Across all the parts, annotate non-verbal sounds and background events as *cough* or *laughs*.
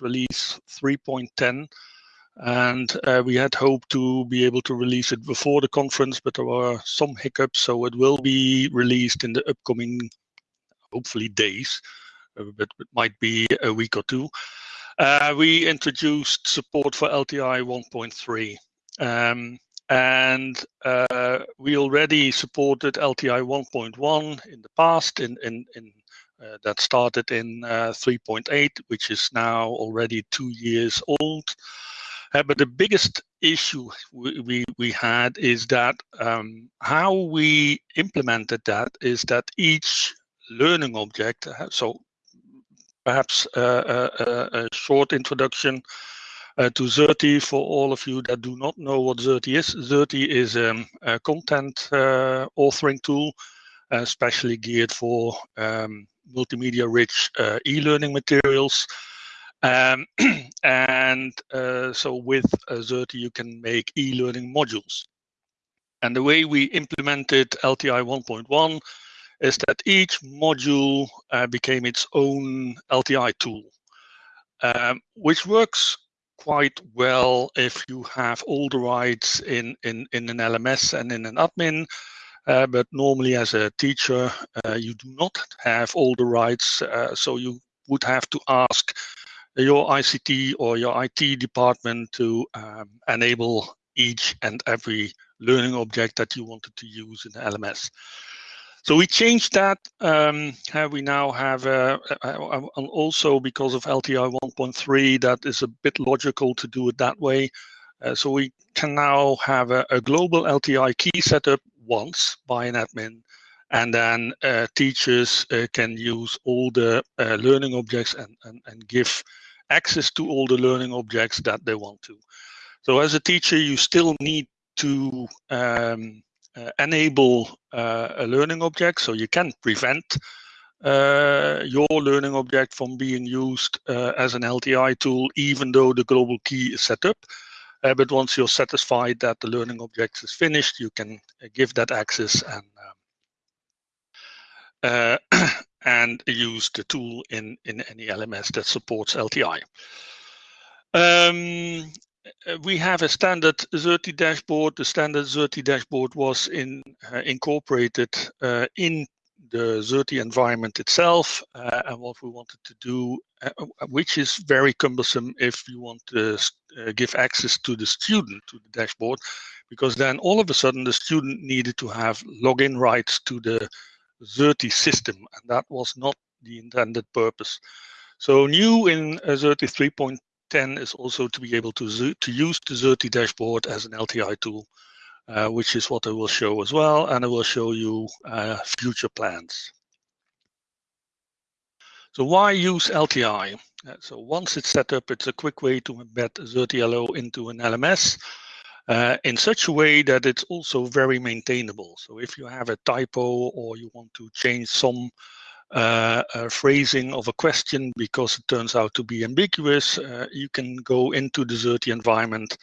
release 3.10 and uh, we had hoped to be able to release it before the conference, but there were some hiccups, so it will be released in the upcoming, hopefully days, uh, but it might be a week or two. Uh, we introduced support for LTI 1.3. Um, and uh, we already supported LTI 1.1 in the past in, in, in that started in uh, 3.8 which is now already two years old uh, but the biggest issue we, had is that um, how we implemented that is that each learning object, uh, so perhaps a, uh, short introduction uh, to Xerte for all of you that do not know what Xerte is. Xerte is um, a content uh, authoring tool, uh, especially geared for um, multimedia rich uh, e-learning materials. Um, *clears throat* and uh, so with Xerte, you can make e-learning modules. And the way we implemented LTI 1.1 is that each module uh, became its own LTI tool, um, which works quite well if you have all the rights in, in, in an LMS and in an admin. Uh, but normally as a teacher, uh, you do not have all the rights. Uh, so you would have to ask your ICT or your IT department to um, enable each and every learning object that you wanted to use in the LMS. So we changed that. Um, we now have, uh, also because of LTI 1.3, that is a bit logical to do it that way. Uh, so we can now have a, a, global LTI key setup once by an admin, and then uh, teachers uh, can use all the uh, learning objects and, and, and give access to all the learning objects that they want to. So as a teacher, you still need to um, uh, enable uh, a learning object, so you can prevent uh, your learning object from being used as an LTI tool, even though the global key is set up. Uh, but once you're satisfied that the learning object is finished, you can uh, give that access and um, *clears throat* and use the tool in, in any LMS that supports LTI. Um, we have a standard Xerte dashboard. The standard Xerte dashboard was in, uh, incorporated uh, in the Xerte environment itself uh, and what we wanted to do, uh, which is very cumbersome if you want to uh, give access to the student to the dashboard, because then all of a sudden the student needed to have login rights to the Xerte system, and that was not the intended purpose. So new in Xerte 3.10 is also to be able to, to use the Xerte dashboard as an LTI tool, uh, which is what I will show as well, and I will show you uh, future plans. So why use LTI? Uh, so once it's set up, it's a quick way to embed Xerte into an LMS uh, in such a way that it's also very maintainable. So if you have a typo or you want to change some uh, uh, phrasing of a question because it turns out to be ambiguous, uh, you can go into the Xerte environment,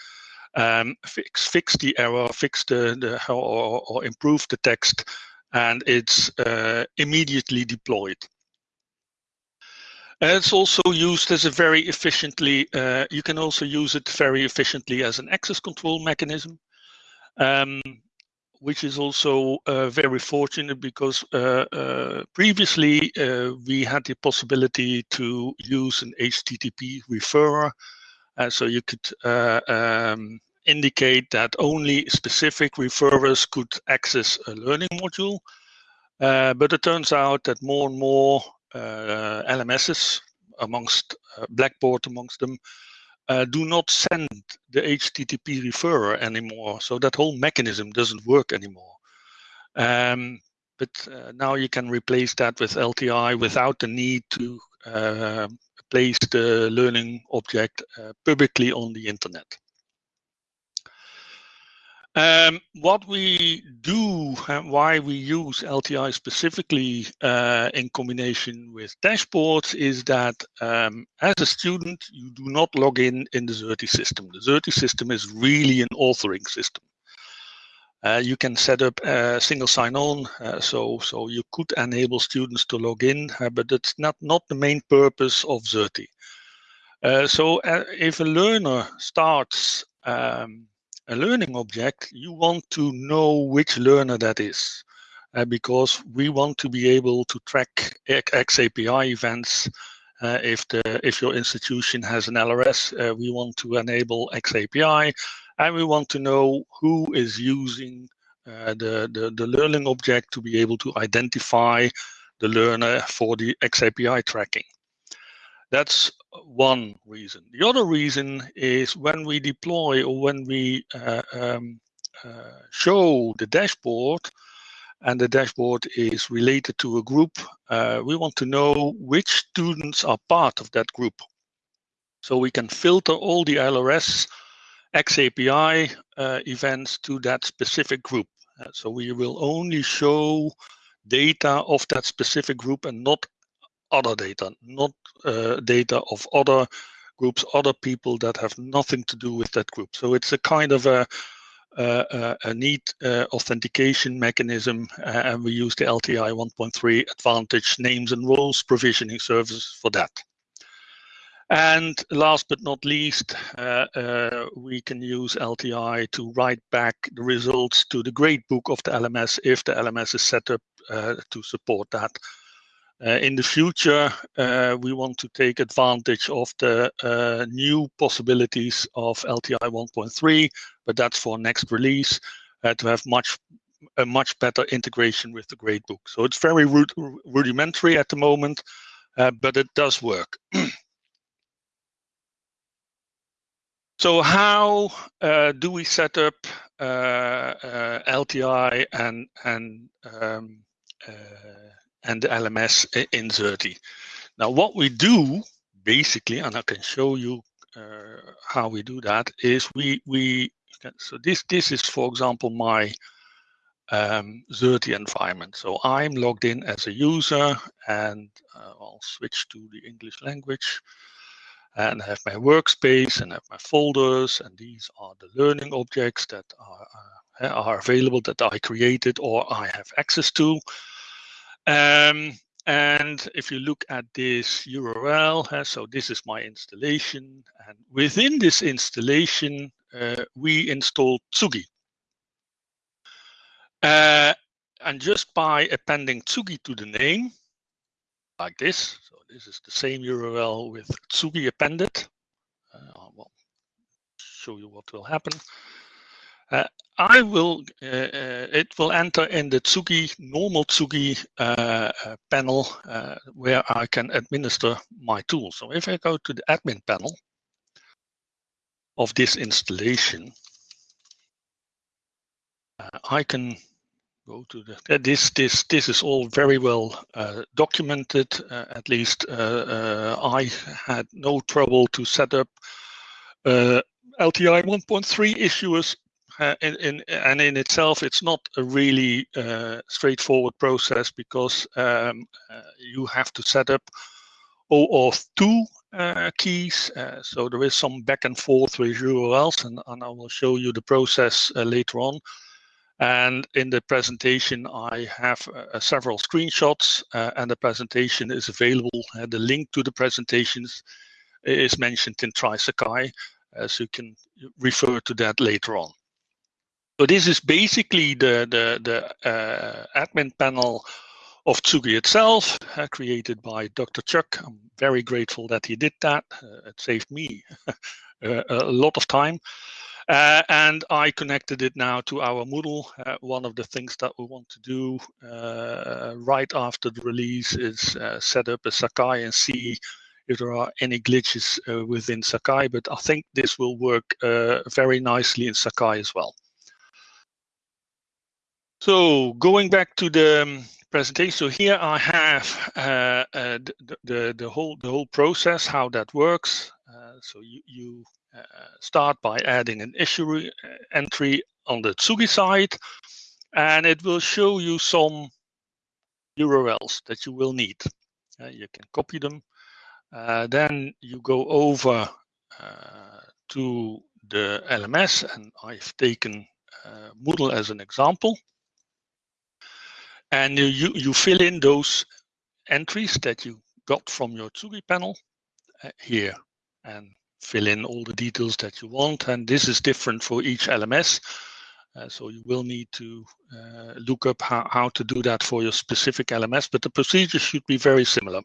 um, fix fix the error, fix the, the or, or improve the text, and it's uh, immediately deployed. It's also used as a very efficiently, uh, you can also use it very efficiently as an access control mechanism, um, which is also uh, very fortunate because uh, uh previously uh, we had the possibility to use an HTTP referrer. Uh, so you could um, indicate that only specific referrers could access a learning module. but it turns out that more and more uh, LMSs amongst uh, Blackboard amongst them uh, do not send the HTTP referrer anymore. So that whole mechanism doesn't work anymore. Um, but uh, now you can replace that with LTI without the need to uh, place the learning object uh, publicly on the internet. Um, what we do and why we use LTI specifically uh, in combination with dashboards is that um, as a student, you do not log in in the Xerte system. The Xerte system is really an authoring system. Uh, you can set up a single sign-on, uh, so so you could enable students to log in, uh, but it's not not the main purpose of Xerte. Uh, so uh, if a learner starts um, a learning object, you want to know which learner that is. Uh, because we want to be able to track XAPI events. If the if your institution has an LRS, we want to enable XAPI, and we want to know who is using uh, the, the the learning object to be able to identify the learner for the XAPI tracking. That's one reason. The other reason is when we deploy or when we uh, um, uh, show the dashboard, and the dashboard is related to a group, uh, we want to know which students are part of that group. So we can filter all the LRS XAPI uh, events to that specific group. Uh, so we will only show data of that specific group and not other data, not uh, data of other groups, other people that have nothing to do with that group. So it's a kind of a uh, uh, a neat uh, authentication mechanism, and we use the LTI 1.3 Advantage names and roles provisioning service for that. And last but not least, uh, uh, we can use LTI to write back the results to the gradebook of the LMS if the LMS is set up uh, to support that. Uh, in the future, uh, we want to take advantage of the uh, new possibilities of LTI 1.3, but that's for next release to have much a much better integration with the gradebook. So it's very rud rudimentary at the moment, but it does work. *clears throat* so how uh, do we set up uh, LTI and and um, and the LMS in Xerte. Now, what we do basically, and I can show you uh, how we do that, is we we so this this is for example my um, Xerte environment. So I'm logged in as a user, and uh, I'll switch to the English language and I have my workspace and I have my folders and these are the learning objects that are, uh, are available that I created or I have access to. Um, and if you look at this URL, uh, so this is my installation. And within this installation, uh, we installed Tsugi. Uh, and just by appending Tsugi to the name, like this, so this is the same URL with Tsugi appended. Uh, I'll show you what will happen. Uh, I will, uh, uh, it will enter in the Tsugi, normal Tsugi uh, uh panel uh, where I can administer my tool. So if I go to the admin panel of this installation, I can go to the, this, this, this is all very well documented. at least I had no trouble to set up LTI 1.3 issuers uh, in, in, and in itself, it's not a really uh, straightforward process because um, uh, you have to set up OAuth 2 uh, keys. Uh, so there is some back and forth with URLs, and, and I will show you the process uh, later on. And in the presentation, I have several screenshots, and the presentation is available. the link to the presentations is mentioned in TriSakai, so you can refer to that later on. So this is basically the, the, the uh, admin panel of Tsugi itself, uh, created by Dr. Chuck. I'm very grateful that he did that. Uh, it saved me *laughs* a lot of time. Uh, and I connected it now to our Moodle. Uh, one of the things that we want to do uh, right after the release is set up a Sakai and see if there are any glitches within Sakai. But I think this will work very nicely in Sakai as well. So going back to the um, presentation, so here I have uh, uh, the, the, the whole the whole process, how that works. Uh, so you, you uh, start by adding an issue uh, entry on the Tsugi side, and it will show you some URLs that you will need. Uh, you can copy them. then you go over to the LMS, and I've taken Moodle as an example and you, you fill in those entries that you got from your Tsugi panel uh, here. and fill in all the details that you want. And this is different for each LMS. Uh, so you will need to uh, look up how, how to do that for your specific LMS, but the procedure should be very similar.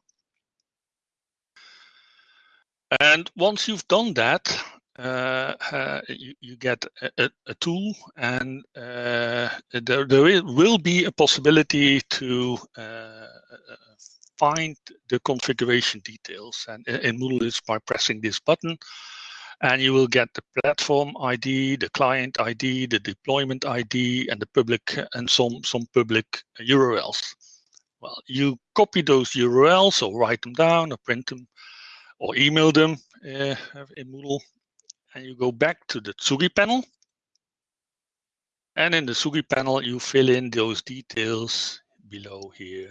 And once you've done that, uh, uh, you, you, get a, a, tool and uh, there, there will be a possibility to uh, find the configuration details. And in Moodle, it's by pressing this button. And you will get the platform ID, the client ID, the deployment ID, and the public and some, some public URLs. Well, you copy those URLs or write them down or print them or email them uh, in Moodle. And you go back to the Tsugi panel. And in the Tsugi panel, you fill in those details below here.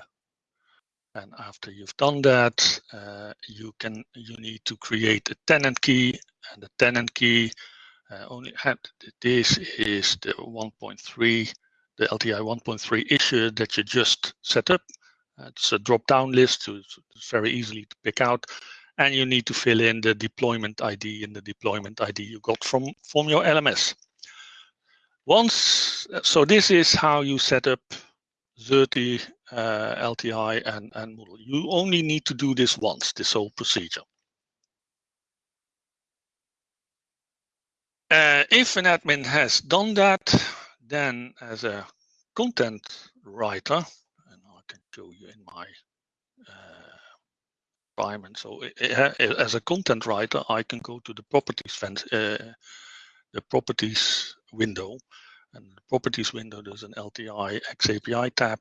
And after you've done that, uh, you can you need to create a tenant key, and the tenant key uh, only had this is the 1.3, the LTI 1.3 issue that you just set up. Uh, it's a drop-down list, so it's, very easily to pick out and you need to fill in the deployment ID and the deployment ID you got from, from your LMS. Once, so this is how you set up Xerte, uh, LTI and, and Moodle. You only need to do this once, this whole procedure. Uh, if an admin has done that, then as a content writer, and I can show you in my uh, environment. So as a content writer, I can go to the properties uh, the properties window, and the properties window there's an LTI XAPI tab,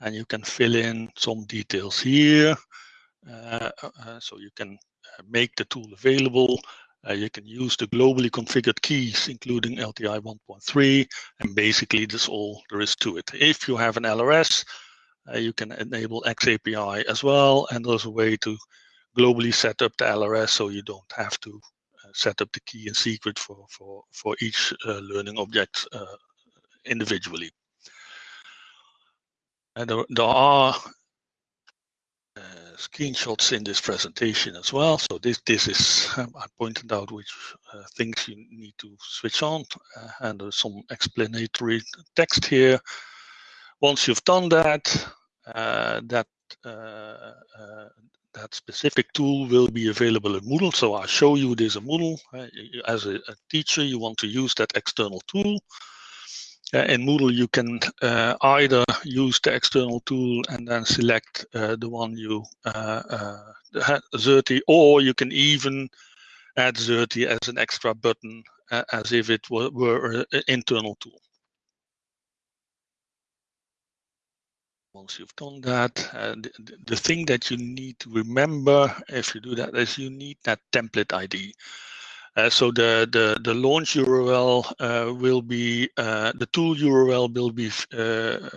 and you can fill in some details here. Uh, uh, so you can uh, make the tool available. Uh, you can use the globally configured keys, including LTI 1.3, and basically that's all there is to it. If you have an LRS, uh, you can enable XAPI as well, and there's a way to globally set up the LRS so you don't have to uh, set up the key and secret for, for, for each uh, learning object uh, individually. And there, there are uh, screenshots in this presentation as well. So this this is um, I pointed out which uh, things you need to switch on, uh, and there's some explanatory text here. Once you've done that, that that specific tool will be available in Moodle. So I'll show you this in Moodle. Uh, as a, a, teacher, you want to use that external tool. Uh, in Moodle, you can uh, either use the external tool and then select uh, the one you uh, uh, Xerte, or you can even add Xerte as an extra button, as if it were, were an internal tool. once you've done that, uh, the, the, thing that you need to remember if you do that is you need that template ID. Uh, so the, the, the launch URL uh, will be, uh, the tool URL will be, uh,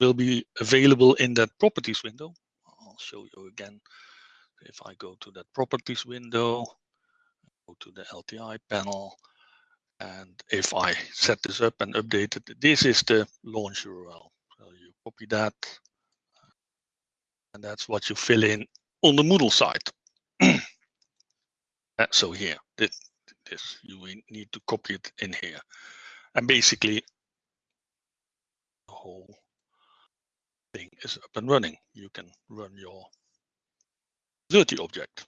will be available in that properties window. I'll show you again. If I go to that properties window, go to the LTI panel, and if I set this up and update it, this is the launch URL So you copy that. And that's what you fill in on the Moodle side. *clears throat* Uh, so here, this, this, you need to copy it in here. And basically, the whole thing is up and running. You can run your Xerte object.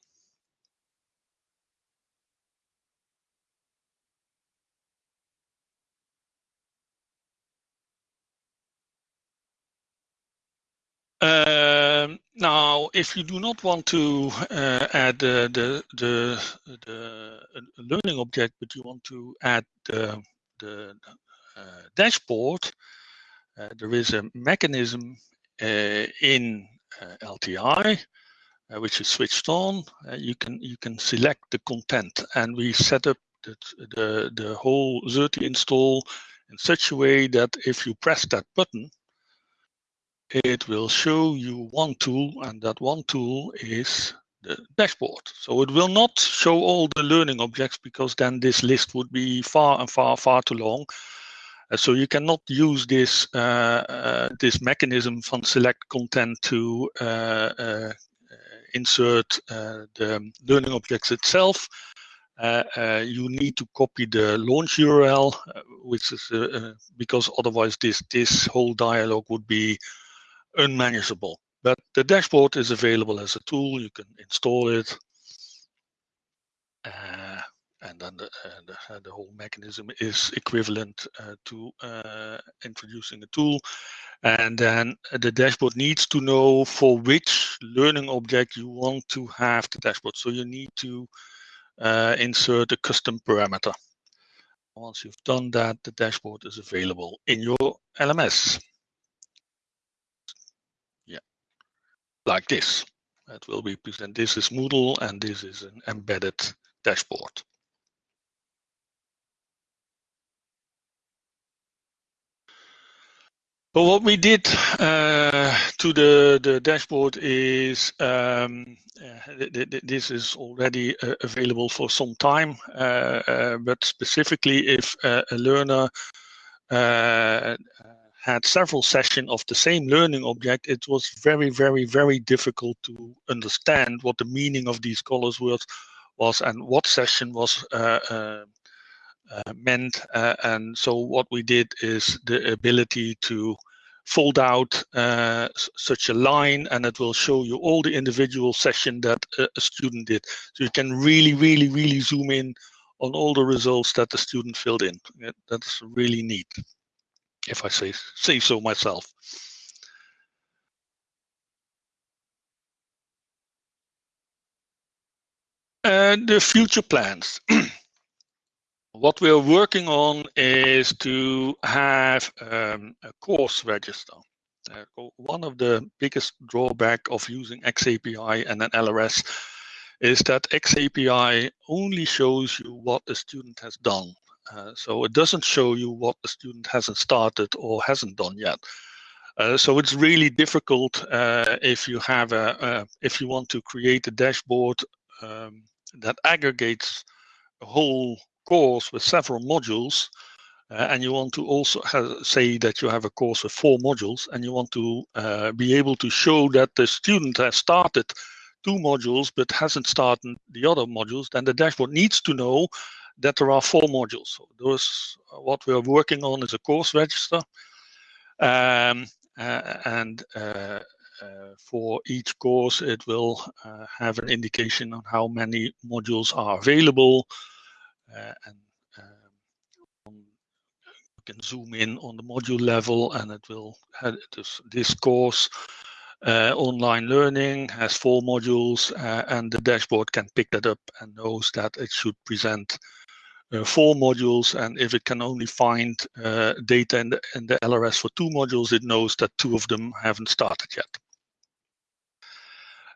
Uh, Um, now, if you do not want to uh, add the, the, the, the, learning object, but you want to add the, the uh, dashboard, uh, there is a mechanism uh, in uh, LTI uh, which is switched on. you can you can select the content, and we set up the the, the whole Xerte install in such a way that if you press that button, it will show you one tool and that one tool is the dashboard. So it will not show all the learning objects because then this list would be far and far, far too long. Uh, so you cannot use this uh, uh, this mechanism from select content to uh, uh, insert the learning objects itself, you need to copy the launch URL, which is because otherwise this this whole dialog would be unmanageable. But the dashboard is available as a tool. You can install it, and then the, uh, the, uh, the, whole mechanism is equivalent uh, to introducing a tool. And then the dashboard needs to know for which learning object you want to have the dashboard. So you need to uh, insert a custom parameter. Once you've done that, the dashboard is available in your LMS. Like this. It will be present. This is Moodle and this is an embedded dashboard. But what we did uh, to the, the dashboard is um, uh, this is already uh, available for some time, uh, uh, but specifically if a learner uh, had several sessions of the same learning object, it was very, very, very difficult to understand what the meaning of these colors was, was and what session was uh, meant. Uh, and so what we did is the ability to fold out uh, such a line and it will show you all the individual session that a student did. So you can really, really, really zoom in on all the results that the student filled in. That's really neat, if I say, say so myself. And the future plans. *clears throat* what we are working on is to have um, a course register. Uh, one of the biggest drawback of using XAPI and an LRS is that XAPI only shows you what the student has done. Uh, so it doesn't show you what the student hasn't started or hasn't done yet. Uh, so it's really difficult uh, if you have a, if you want to create a dashboard um, that aggregates a whole course with several modules uh, and you want to also have, say that you have a course with four modules and you want to uh, be able to show that the student has started two modules but hasn't started the other modules, then the dashboard needs to know that there are four modules. So those, uh, what we are working on is a course register. Um, uh, and uh, for each course, it will have an indication on how many modules are available, and um, you can zoom in on the module level and it will have this, this course uh, online learning has four modules uh, and the dashboard can pick that up and knows that it should present four modules and if it can only find uh, data in the, in the LRS for two modules it knows that two of them haven't started yet.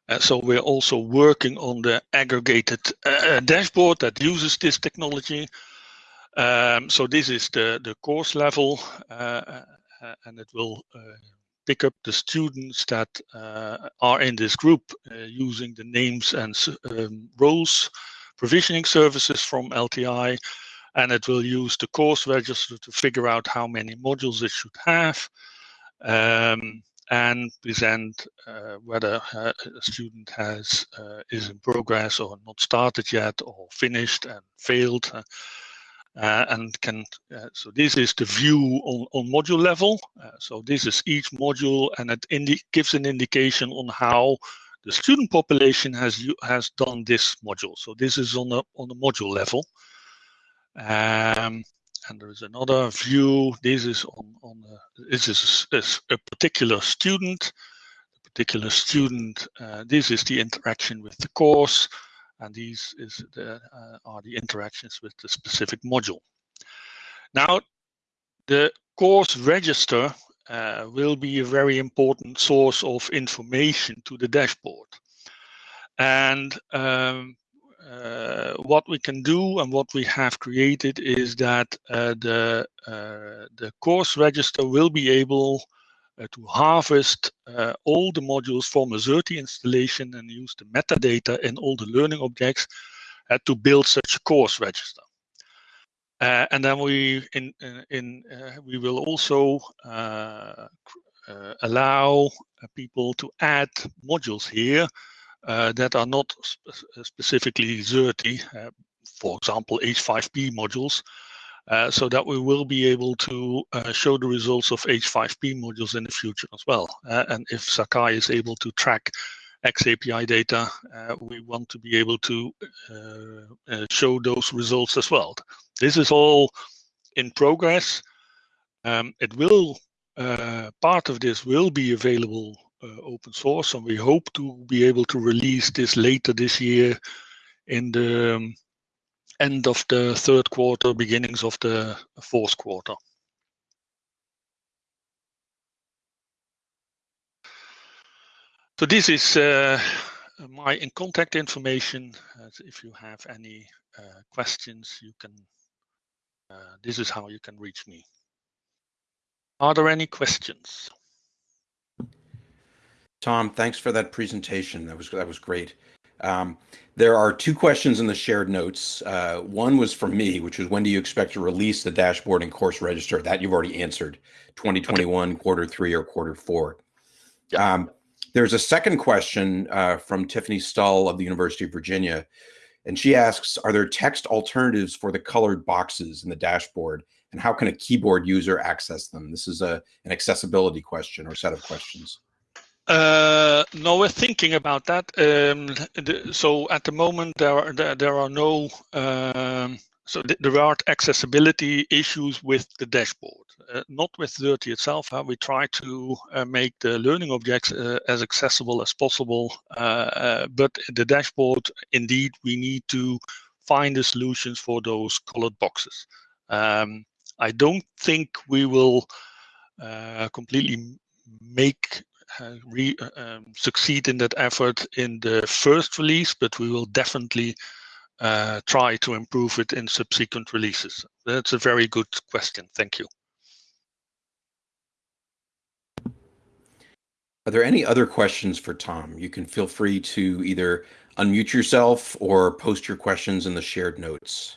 Uh, so we're also working on the aggregated uh, dashboard that uses this technology. Um, so this is the, the course level, uh, uh and it will uh, pick up the students that uh, are in this group using the names and um, roles provisioning services from LTI. And it will use the course register to figure out how many modules it should have. Um, and present uh, whether uh, a student has uh, is in progress or not started yet or finished and failed uh, uh, and can uh, so this is the view on, on module level so this is each module and it gives an indication on how the student population has has done this module so this is on the on the module level um, and there is another view. This is on, on this is, is a particular student. A particular student. Uh, this is the interaction with the course, and these is the, uh, are the interactions with the specific module. Now, the course register uh, will be a very important source of information to the dashboard. And um, uh, what we can do and what we have created is that uh, the uh, the course register will be able uh, to harvest uh, all the modules from a Xerte installation and use the metadata in all the learning objects to build such a course register. And then we in in we will also allow people to add modules here uh, that are not sp specifically Xerte, uh, for example, H5P modules, uh, so that we will be able to uh, show the results of H5P modules in the future as well. Uh, and if Sakai is able to track XAPI data, uh, we want to be able to show those results as well. This is all in progress. Um, it will, part of this will be available uh, open source, and we hope to be able to release this later this year in the um, end of the third quarter, beginnings of the fourth quarter. So this is uh, my in contact information. Uh, if you have any uh, questions, you can. Uh, this is how you can reach me. Are there any questions? Tom, thanks for that presentation. That was that was great. Um, there are two questions in the shared notes. Uh, one was from me, which was when do you expect to release the dashboard and course register? That you've already answered, 2021, okay. quarter three or quarter four. Yeah. Um, there's a second question uh, from Tiffany Stull of the University of Virginia. And she asks, are there text alternatives for the colored boxes in the dashboard? And how can a keyboard user access them? This is a, an accessibility question or set of questions. Uh, no, we're thinking about that. Um, the, so at the moment, there are there, there are no um, so th there are accessibility issues with the dashboard, uh, not with Xerte itself. Huh? We try to uh, make the learning objects uh, as accessible as possible, uh, uh, but the dashboard, indeed, we need to find the solutions for those colored boxes. Um, I don't think we will completely make uh, re, uh, um, succeed in that effort in the first release, but we will definitely uh, try to improve it in subsequent releases. That's a very good question. Thank you. Are there any other questions for Tom? You can feel free to either unmute yourself or post your questions in the shared notes.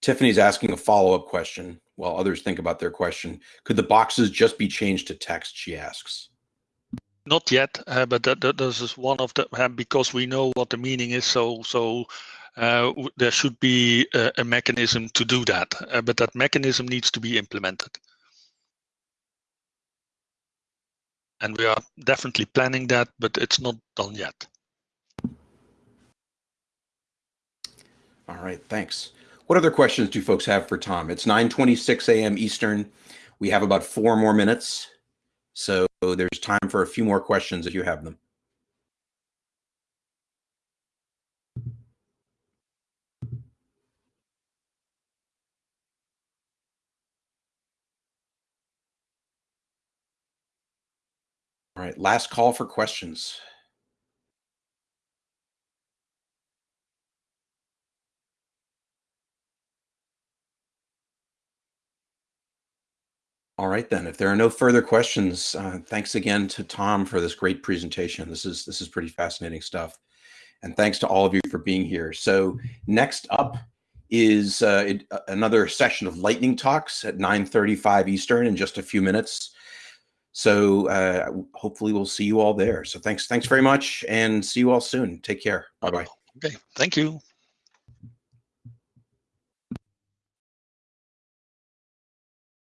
Tiffany's asking a follow-up question while others think about their question. Could the boxes just be changed to text, she asks. Not yet, uh, but that, that, this is one of the, uh, because we know what the meaning is, so, so uh, there should be a, a, mechanism to do that, uh, but that mechanism needs to be implemented. And we are definitely planning that, but it's not done yet. All right, thanks. What other questions do folks have for Tom? It's 9.26 a.m. Eastern. We have about four more minutes. So there's time for a few more questions if you have them. All right, last call for questions. All right, then. If there are no further questions, uh, thanks again to Tom for this great presentation. This is this is pretty fascinating stuff, and thanks to all of you for being here. So next up is uh, it, uh, another session of lightning talks at 9:35 Eastern in just a few minutes. So uh, hopefully we'll see you all there. So thanks, thanks very much, and see you all soon. Take care. Bye bye. Okay, thank you.